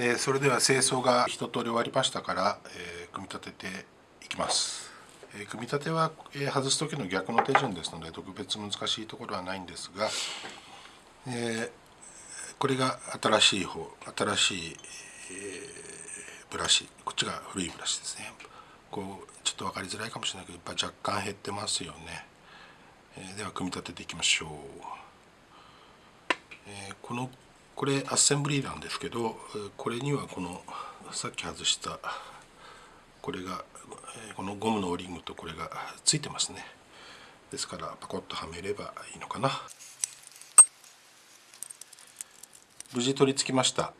えそれでは清掃が一通り終わりましたから、え組み立てていきます、え組み立ては、え外す時の逆の手順ですので特別難しいところはないんですが、えこれが新しい方新しい、えブラシこっちが古いブラシですね。こうちょっと分かりづらいかもしれないけどやっぱ若干減ってますよね、えでは組み立てていきましょう、えこのこれアッセンブリーなんですけどこれにはこのさっき外したこれがこのゴムのオリングとこれがついてますね。ですからパコッとはめればいいのかな。無事取り付きました。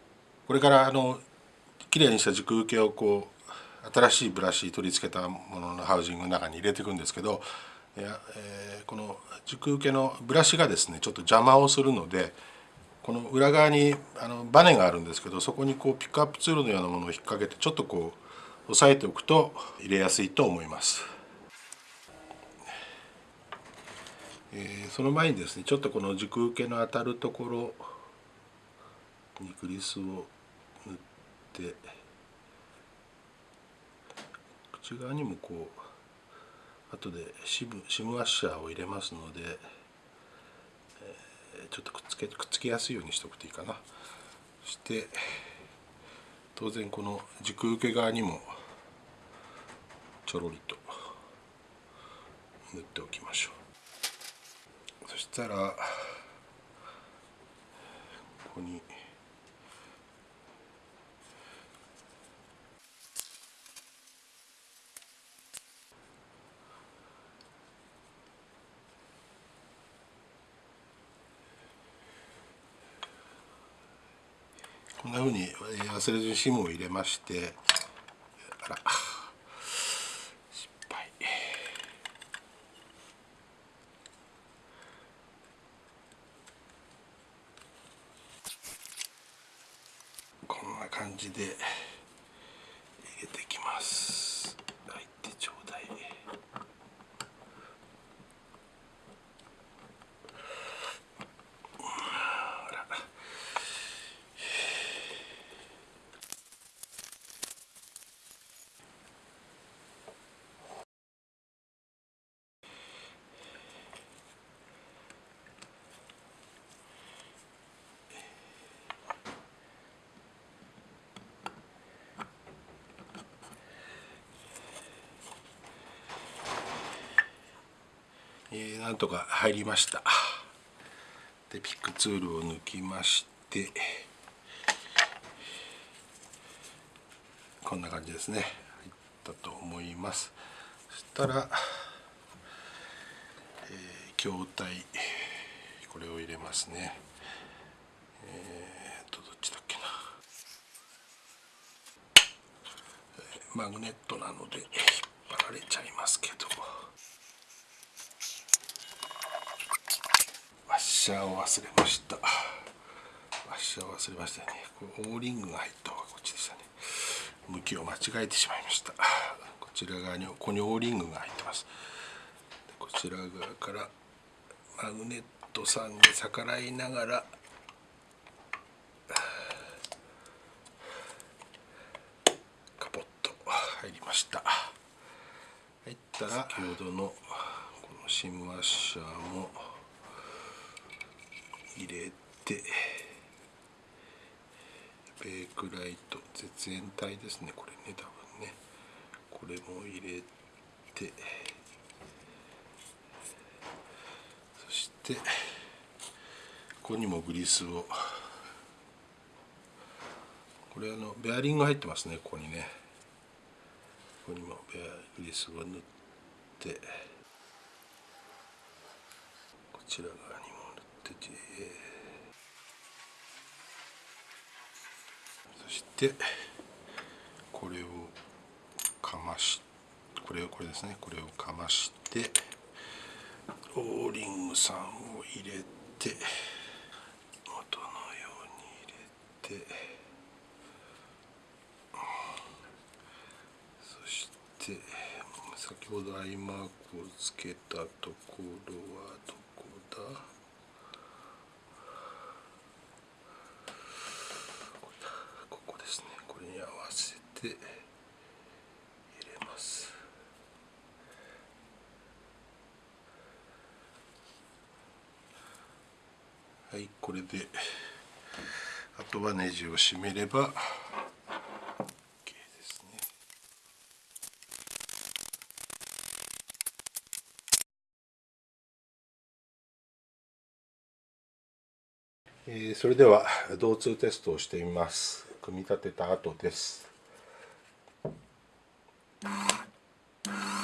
これからあの綺麗にした軸受けをこう新しいブラシ取り付けたもののハウジングの中に入れていくんですけどいや、えー、この軸受けのブラシがですねちょっと邪魔をするのでこの裏側にあのバネがあるんですけどそこにこうピックアップツールのようなものを引っ掛けてちょっとこう押さえておくと入れやすいと思います。えー、その前にですねちょっとこの軸受けの当たるところにグリスを塗って口側にもこう後でシムシムワッシャーを入れますので。ちょっとけくっつきやすいようにしておくといいかな。そして当然この軸受け側にもちょろりと塗っておきましょう。そしたらここにこんなふうに忘れずにシムを入れましてあら失敗。こんな感じで入れていきます。入ってちょうだいえー、なんとか入りました。でピックツールを抜きましてこんな感じですね。入ったと思います。そしたら、えー、筐体これを入れますね。えー、とどっちだっけな。マグネットなので引っ張られちゃいますけどシャーを忘れました。ワッシャーを忘れましたね。これオーリングが入った方がこっちでしたね。向きを間違えてしまいました。こちら側にここにオーリングが入ってます。こちら側からマグネットさんに逆らいながらカポッと入りました。入ったら先ほどのこのシムワッシャーも入れてベークライト絶縁体ですねこれね多分ね。これも入れてそしてここにもグリスを。これあのベアリング入ってますねここにね。ここにもベアグリスを塗って。こちら側にも。てて。そしてこれをかましこれをこれですね。これをかましてオーリングさんを入れて元のように入れてそして先ほどアイマークをつけたところはどこだ？入れます。はいこれであとはネジを締めれば OK ですね。え、それでは導通テストをしてみます。組み立てた後です。You